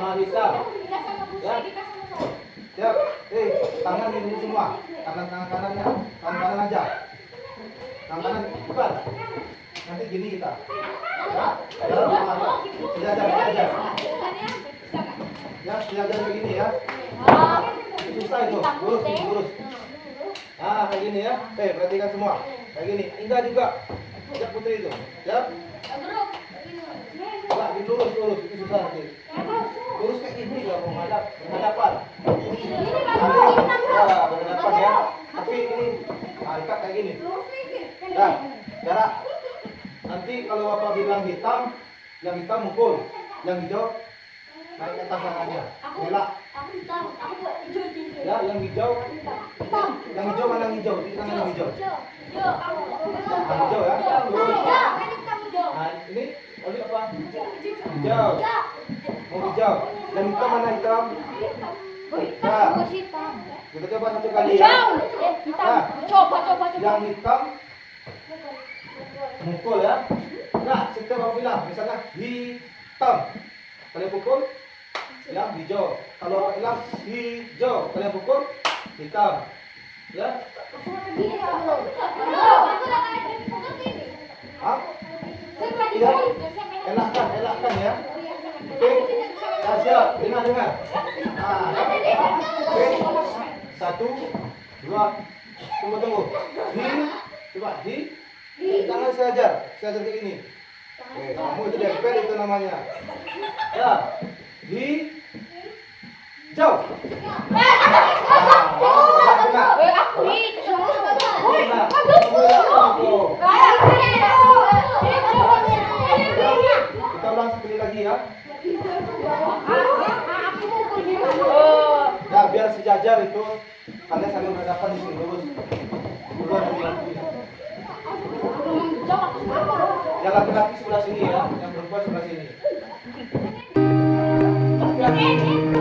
sama hitam. Siap. Eh, tangan ini semua. Tangan tangan kanannya. Tangan kanan aja. Tangan kanan cepat. Nanti gini kita. Ya, jalan sama. Sejajar, sejajar. Ya, sejajar begini ya. Susah itu. Lurus, lurus. Ah, kayak gini ya. Oke, perhatikan semua. Kayak gini. Indah juga. Siap putri itu. Siap. Di lurus, lurus. Itu susah nanti. Lurus kayak gini juga mau menghadap, ya, ya. Tapi ini, nah, ikat kayak gini. Nah. Nanti kalau bapak bilang hitam, yang hitam mukul, yang hijau naik ke atas. Ya, yang hijau, yang hijau mana hijau? Yang hijau. Hijau ya. Nah, ini apa? Hijau. Mau hijau. Yang hitam mana hitam? Kita coba satu kali ya. Coba, coba, coba. Yang hitam mukul ya. Nah, setiap orang bilang, misalnya hitam. Kalian pukul, yang hijau. Kalau orang bilang hijau, kalian pukul, hitam. Ya, ah, ya, elakkan, elakkan ya. Dengar, dengar. Nah, oke, satu, dua, tunggu, tunggu. Di, coba, di, tangan sejajar, sejajar kayak gini. Oke, kamu itu dempel itu namanya. Ya, di, jauh. Nah, ini ya. Oh. Nah, biar sejajar itu kalian saling berhadapan di sini lurus. Yang laki-laki sebelah sini ya, yang perempuan sebelah sini. Yang ini.